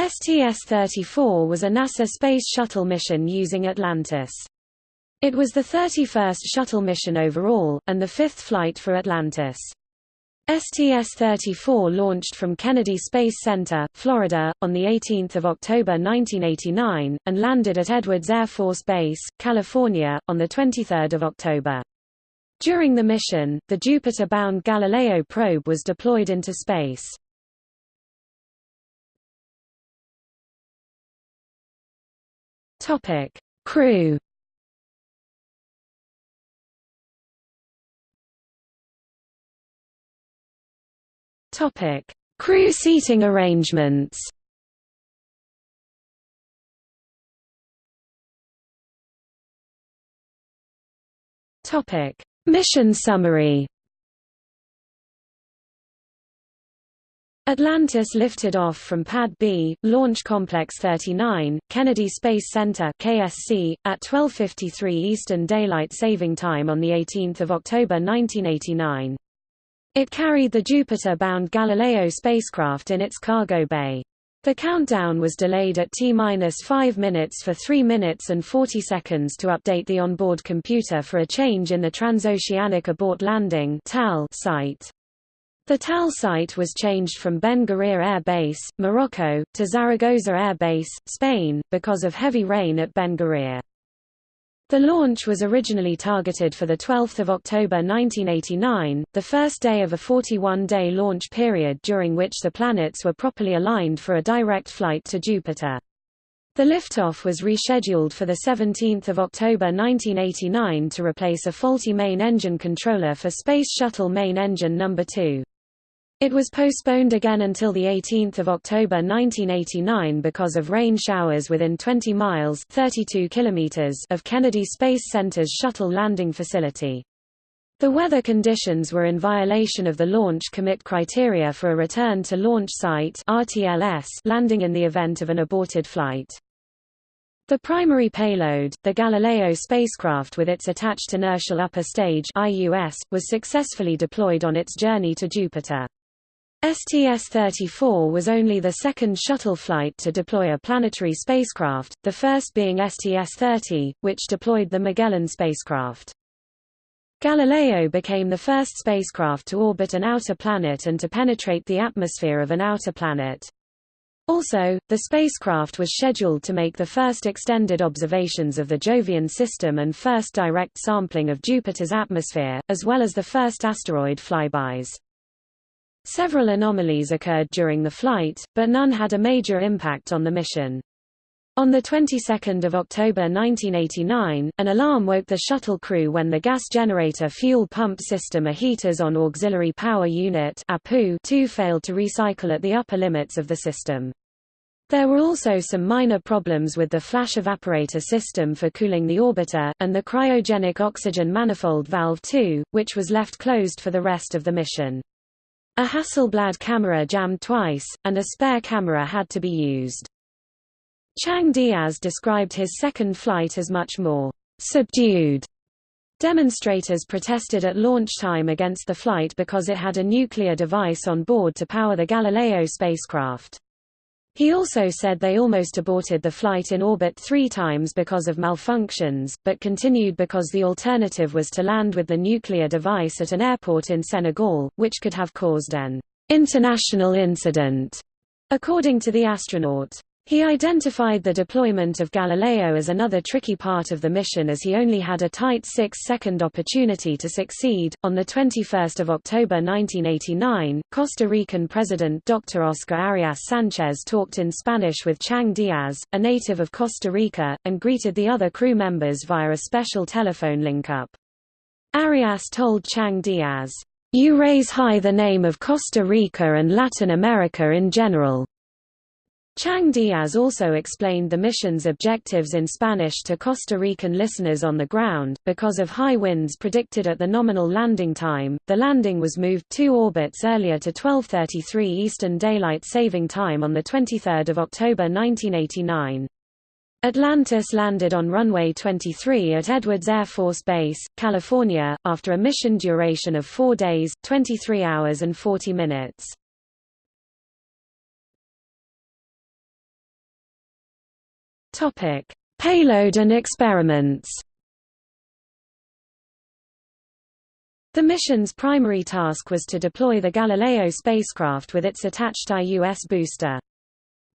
STS-34 was a NASA Space Shuttle mission using Atlantis. It was the 31st shuttle mission overall, and the fifth flight for Atlantis. STS-34 launched from Kennedy Space Center, Florida, on 18 October 1989, and landed at Edwards Air Force Base, California, on 23 October. During the mission, the Jupiter-bound Galileo probe was deployed into space. Topic: Crew. Topic: Crew seating arrangements. Topic: Mission summary. Atlantis lifted off from Pad B, Launch Complex 39, Kennedy Space Center (KSC) at 12:53 Eastern Daylight Saving Time on the 18th of October 1989. It carried the Jupiter-bound Galileo spacecraft in its cargo bay. The countdown was delayed at T-5 minutes for 3 minutes and 40 seconds to update the onboard computer for a change in the transoceanic abort landing site. The TAL site was changed from Ben Guerir Air Base, Morocco, to Zaragoza Air Base, Spain, because of heavy rain at Ben Guerir. The launch was originally targeted for 12 October 1989, the first day of a 41-day launch period during which the planets were properly aligned for a direct flight to Jupiter. The liftoff was rescheduled for 17 October 1989 to replace a faulty main engine controller for Space Shuttle main engine No. 2. It was postponed again until 18 October 1989 because of rain showers within 20 miles 32 kilometers of Kennedy Space Center's shuttle landing facility. The weather conditions were in violation of the launch commit criteria for a return to launch site RTLS landing in the event of an aborted flight. The primary payload, the Galileo spacecraft with its attached inertial upper stage IUS, was successfully deployed on its journey to Jupiter. STS-34 was only the second shuttle flight to deploy a planetary spacecraft, the first being STS-30, which deployed the Magellan spacecraft. Galileo became the first spacecraft to orbit an outer planet and to penetrate the atmosphere of an outer planet. Also, the spacecraft was scheduled to make the first extended observations of the Jovian system and first direct sampling of Jupiter's atmosphere, as well as the first asteroid flybys. Several anomalies occurred during the flight, but none had a major impact on the mission. On the 22nd of October 1989, an alarm woke the shuttle crew when the gas generator fuel pump system a heaters on auxiliary power unit APU failed to recycle at the upper limits of the system. There were also some minor problems with the flash evaporator system for cooling the orbiter, and the cryogenic oxygen manifold valve 2, which was left closed for the rest of the mission. A Hasselblad camera jammed twice, and a spare camera had to be used. Chang Diaz described his second flight as much more subdued. Demonstrators protested at launch time against the flight because it had a nuclear device on board to power the Galileo spacecraft. He also said they almost aborted the flight in orbit three times because of malfunctions, but continued because the alternative was to land with the nuclear device at an airport in Senegal, which could have caused an international incident, according to the astronaut. He identified the deployment of Galileo as another tricky part of the mission as he only had a tight six-second opportunity to succeed. On 21 October 1989, Costa Rican President Dr. Oscar Arias Sanchez talked in Spanish with Chang Diaz, a native of Costa Rica, and greeted the other crew members via a special telephone link-up. Arias told Chang Diaz, "You raise high the name of Costa Rica and Latin America in general." Chang Diaz also explained the mission's objectives in Spanish to Costa Rican listeners on the ground. Because of high winds predicted at the nominal landing time, the landing was moved two orbits earlier to 12:33 Eastern Daylight Saving Time on the 23rd of October 1989. Atlantis landed on runway 23 at Edwards Air Force Base, California, after a mission duration of 4 days, 23 hours and 40 minutes. Topic: Payload and experiments. The mission's primary task was to deploy the Galileo spacecraft with its attached IUS booster.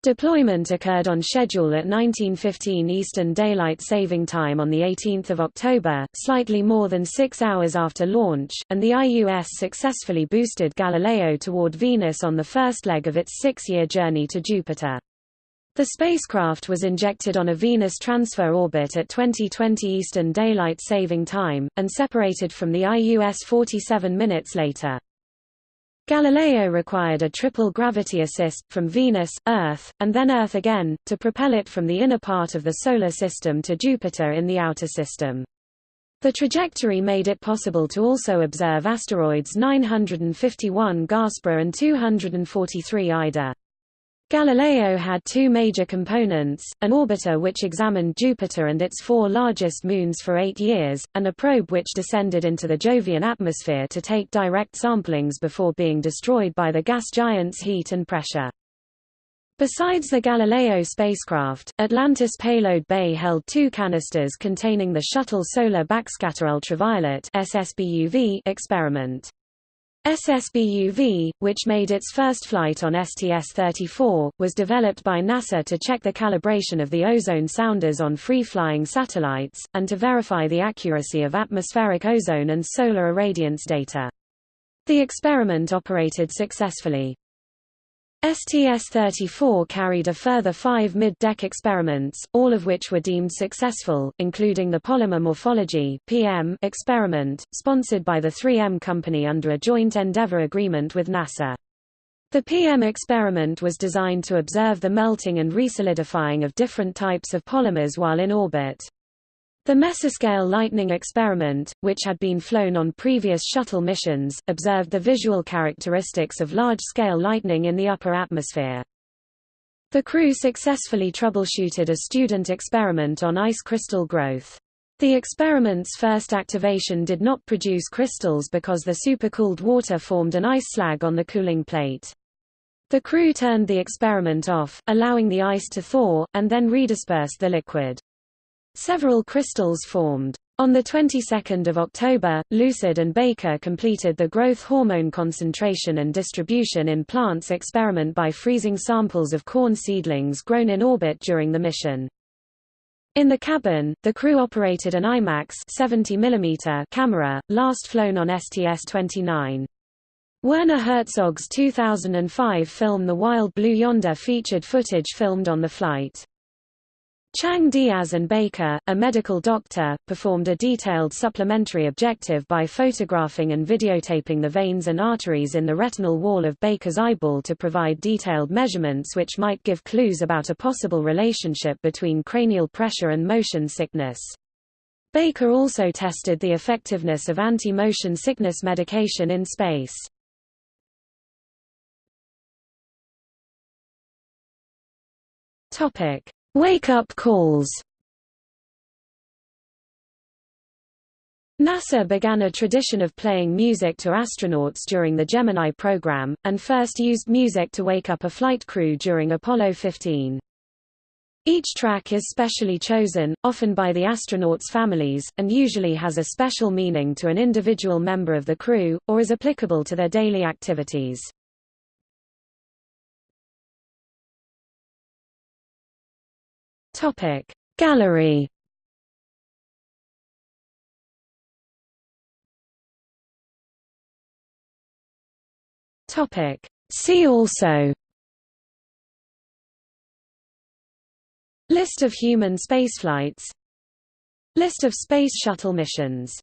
Deployment occurred on schedule at 1915 Eastern Daylight Saving Time on 18 October, slightly more than six hours after launch, and the IUS successfully boosted Galileo toward Venus on the first leg of its six-year journey to Jupiter. The spacecraft was injected on a Venus transfer orbit at 2020 Eastern Daylight Saving Time, and separated from the IUS 47 minutes later. Galileo required a triple gravity assist, from Venus, Earth, and then Earth again, to propel it from the inner part of the Solar System to Jupiter in the outer system. The trajectory made it possible to also observe asteroids 951 Gaspra and 243 Ida. Galileo had two major components, an orbiter which examined Jupiter and its four largest moons for eight years, and a probe which descended into the Jovian atmosphere to take direct samplings before being destroyed by the gas giant's heat and pressure. Besides the Galileo spacecraft, Atlantis payload bay held two canisters containing the Shuttle Solar Backscatter Ultraviolet experiment. SSBUV, which made its first flight on STS-34, was developed by NASA to check the calibration of the ozone sounders on free-flying satellites, and to verify the accuracy of atmospheric ozone and solar irradiance data. The experiment operated successfully. STS-34 carried a further five mid-deck experiments, all of which were deemed successful, including the polymer morphology (PM) experiment, sponsored by the 3M company under a joint endeavor agreement with NASA. The PM experiment was designed to observe the melting and resolidifying of different types of polymers while in orbit. The mesoscale lightning experiment, which had been flown on previous shuttle missions, observed the visual characteristics of large-scale lightning in the upper atmosphere. The crew successfully troubleshooted a student experiment on ice crystal growth. The experiment's first activation did not produce crystals because the supercooled water formed an ice slag on the cooling plate. The crew turned the experiment off, allowing the ice to thaw, and then redispersed the liquid. Several crystals formed. On the 22nd of October, Lucid and Baker completed the growth hormone concentration and distribution in plants experiment by freezing samples of corn seedlings grown in orbit during the mission. In the cabin, the crew operated an IMAX 70 mm camera, last flown on STS-29. Werner Herzog's 2005 film The Wild Blue Yonder featured footage filmed on the flight. Chang Diaz and Baker, a medical doctor, performed a detailed supplementary objective by photographing and videotaping the veins and arteries in the retinal wall of Baker's eyeball to provide detailed measurements which might give clues about a possible relationship between cranial pressure and motion sickness. Baker also tested the effectiveness of anti-motion sickness medication in space. Topic: Wake-up calls NASA began a tradition of playing music to astronauts during the Gemini program, and first used music to wake up a flight crew during Apollo 15. Each track is specially chosen, often by the astronauts' families, and usually has a special meaning to an individual member of the crew, or is applicable to their daily activities. Topic. Gallery. Topic. See also. List of human spaceflights. List of Space Shuttle missions